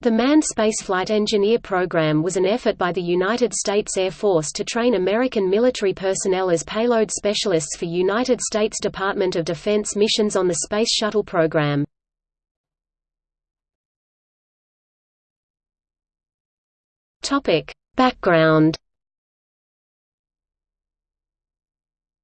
The Manned Spaceflight Engineer Program was an effort by the United States Air Force to train American military personnel as payload specialists for United States Department of Defense missions on the Space Shuttle program. Background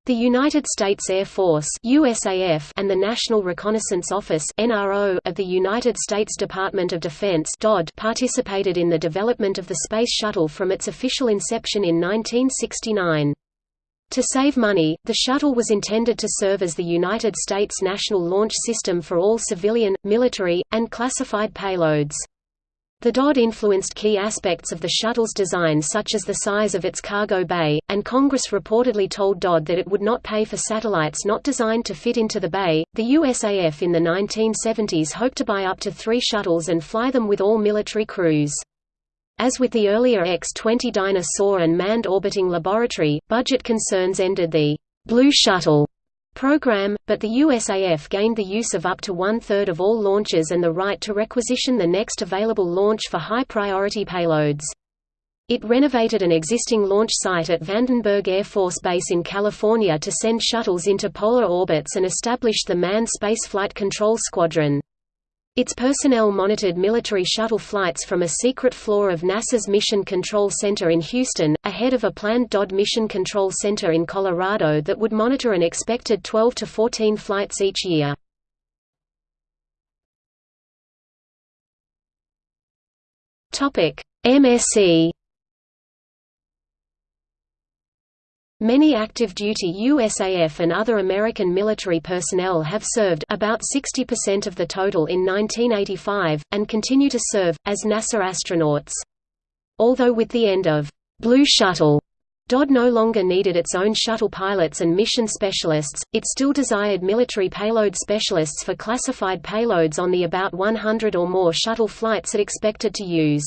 The United States Air Force USAF and the National Reconnaissance Office NRO of the United States Department of Defense DoD participated in the development of the Space Shuttle from its official inception in 1969. To save money, the shuttle was intended to serve as the United States national launch system for all civilian, military, and classified payloads. The DoD influenced key aspects of the shuttle's design such as the size of its cargo bay, and Congress reportedly told DoD that it would not pay for satellites not designed to fit into the bay. The USAF in the 1970s hoped to buy up to three shuttles and fly them with all military crews. As with the earlier X-20 Dyna-Soar and Manned Orbiting Laboratory, budget concerns ended the Blue Shuttle program, but the USAF gained the use of up to one-third of all launches and the right to requisition the next available launch for high-priority payloads. It renovated an existing launch site at Vandenberg Air Force Base in California to send shuttles into polar orbits and established the Manned Spaceflight Control Squadron. Its personnel monitored military shuttle flights from a secret floor of NASA's Mission Control Center in Houston, ahead of a planned DOD Mission Control Center in Colorado that would monitor an expected 12 to 14 flights each year. MSE Many active-duty USAF and other American military personnel have served about 60% of the total in 1985, and continue to serve, as NASA astronauts. Although with the end of Blue Shuttle, DoD no longer needed its own shuttle pilots and mission specialists, it still desired military payload specialists for classified payloads on the about 100 or more shuttle flights it expected to use.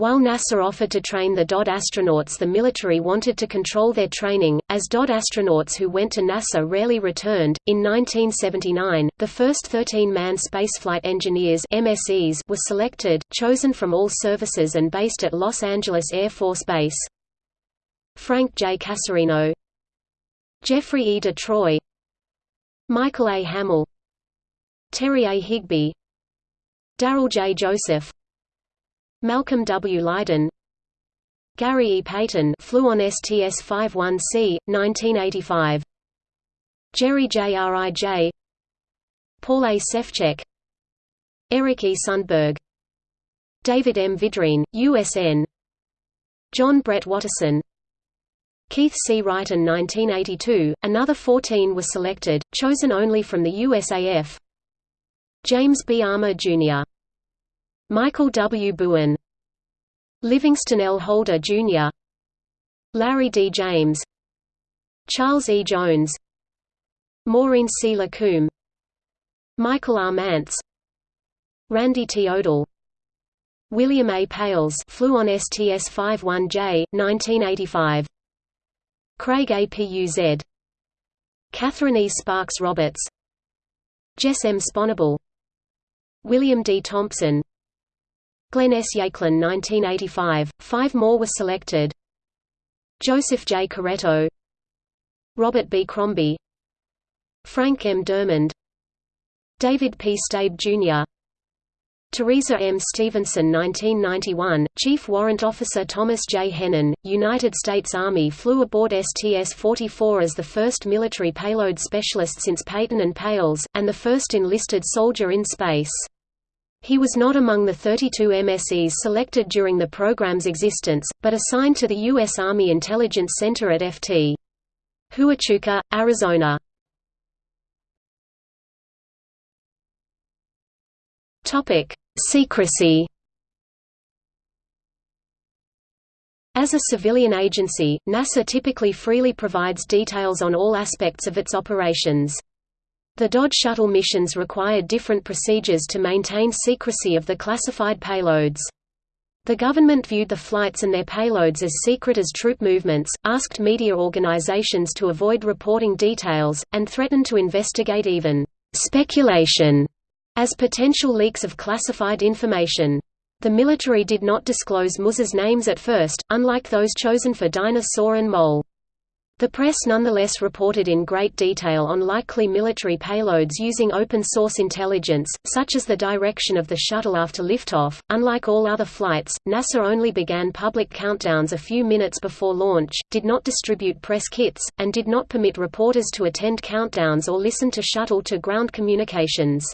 While NASA offered to train the DoD astronauts the military wanted to control their training, as DoD astronauts who went to NASA rarely returned. In 1979, the first 13-man spaceflight engineers MSEs were selected, chosen from all services and based at Los Angeles Air Force Base. Frank J. Casserino Jeffrey E. Detroye Michael A. Hamill Terry A. Higbee Darrell J. Joseph Malcolm W. Lydon Gary E. Payton flew on STS-51C, 1985 Jerry J. Rij Paul A. Sefchek Eric E. Sundberg David M. Vidrine, USN John Brett Watterson Keith C. Wrighton 1982, another 14 were selected, chosen only from the USAF James B. Armor, Jr. Michael W. Bowen Livingston L. Holder, Jr. Larry D. James Charles E. Jones Maureen C. Lacombe Michael R. Mantz Randy T. Odell William A. Pailes flew on STS-51J, 1985 Craig A. Puz Catherine E. Sparks Roberts Jess M. Sponable William D. Thompson Glenn S. Yakelin 1985, five more were selected Joseph J. Corretto Robert B. Crombie Frank M. Dermond David P. Stabe, Jr. Teresa M. Stevenson 1991, Chief Warrant Officer Thomas J. Hennen, United States Army flew aboard STS-44 as the first military payload specialist since Payton and Pailes, and the first enlisted soldier in space. He was not among the 32 MSEs selected during the program's existence, but assigned to the U.S. Army Intelligence Center at Ft. Huachuca, Arizona. Secrecy As a civilian agency, NASA typically freely provides details on all aspects of its operations. The DoD shuttle missions required different procedures to maintain secrecy of the classified payloads. The government viewed the flights and their payloads as secret as troop movements, asked media organizations to avoid reporting details, and threatened to investigate even speculation as potential leaks of classified information. The military did not disclose MSE's names at first, unlike those chosen for Dyna-Soar and MOL. The press nonetheless reported in great detail on likely military payloads using open-source intelligence, such as the direction of the shuttle after liftoff. Unlike all other flights, NASA only began public countdowns a few minutes before launch, did not distribute press kits, and did not permit reporters to attend countdowns or listen to shuttle-to-ground communications.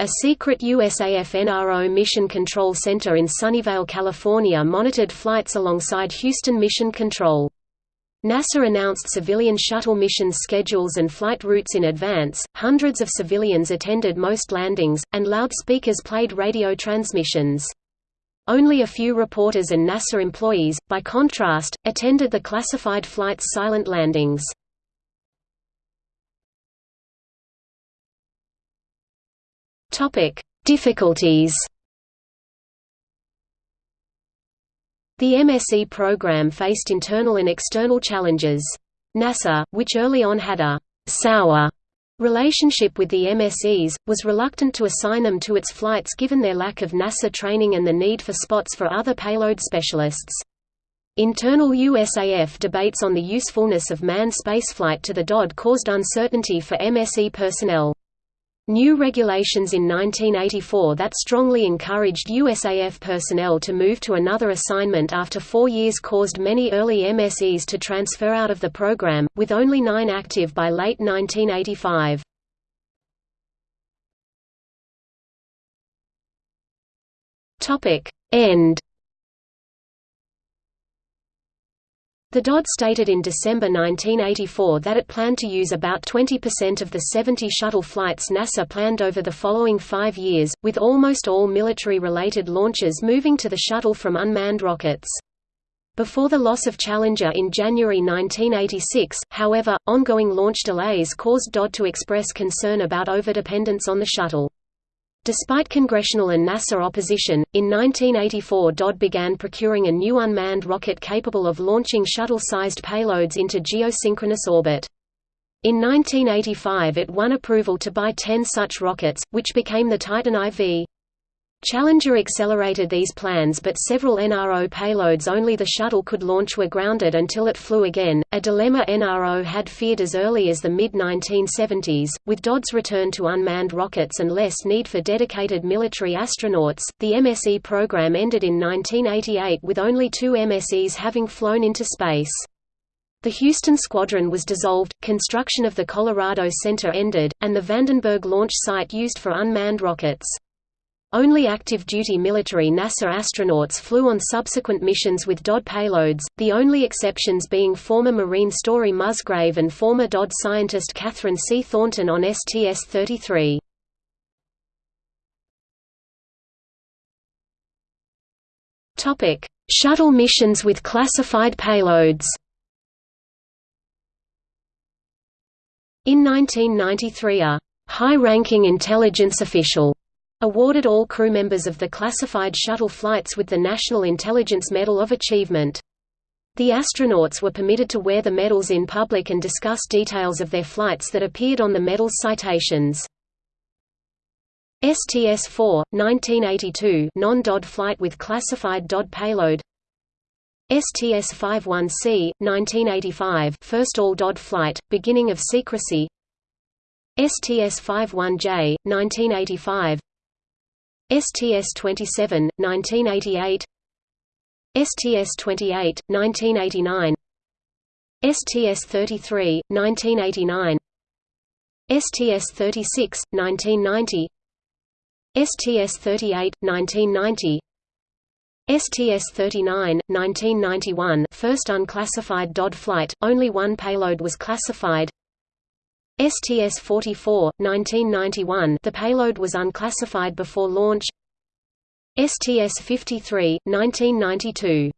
A secret USAF NRO Mission Control Center in Sunnyvale, California monitored flights alongside Houston Mission Control. NASA announced civilian shuttle missions schedules and flight routes in advance, hundreds of civilians attended most landings, and loudspeakers played radio transmissions. Only a few reporters and NASA employees, by contrast, attended the classified flight's silent landings. Difficulties The MSE program faced internal and external challenges. NASA, which early on had a «sour» relationship with the MSEs, was reluctant to assign them to its flights given their lack of NASA training and the need for spots for other payload specialists. Internal USAF debates on the usefulness of manned spaceflight to the DoD caused uncertainty for MSE personnel. New regulations in 1984 that strongly encouraged USAF personnel to move to another assignment after four years caused many early MSEs to transfer out of the program, with only nine active by late 1985. End The DoD stated in December 1984 that it planned to use about 20% of the 70 shuttle flights NASA planned over the following five years, with almost all military-related launches moving to the shuttle from unmanned rockets. Before the loss of Challenger in January 1986, however, ongoing launch delays caused DoD to express concern about overdependence on the shuttle. Despite congressional and NASA opposition, in 1984 DoD began procuring a new unmanned rocket capable of launching shuttle-sized payloads into geosynchronous orbit. In 1985 it won approval to buy 10 such rockets, which became the Titan IV. Challenger accelerated these plans but several NRO payloads only the shuttle could launch were grounded until it flew again, a dilemma NRO had feared as early as the mid-1970s. With DoD's return to unmanned rockets and less need for dedicated military astronauts, the MSE program ended in 1988 with only two MSEs having flown into space. The Houston Squadron was dissolved, construction of the Colorado Center ended, and the Vandenberg launch site used for unmanned rockets. Only active-duty military NASA astronauts flew on subsequent missions with DOD payloads, the only exceptions being former Marine Story Musgrave and former DOD scientist Kathryn C. Thornton on STS-33. Shuttle missions with classified payloads In 1993 a high-ranking intelligence official Awarded all crew members of the classified shuttle flights with the National Intelligence Medal of Achievement. The astronauts were permitted to wear the medals in public and discuss details of their flights that appeared on the medal's citations. STS-4, 1982 non-DOD flight with classified DOD payload STS-51C, 1985 first all-DOD flight, beginning of secrecy STS-51J, 1985 STS-27, 1988 STS-28, 1989 STS-33, 1989 STS-36, 1990 STS-38, 1990 STS-39, 1991 first unclassified DOD flight, only one payload was classified STS-44, 1991 the payload was unclassified before launch. STS-53, 1992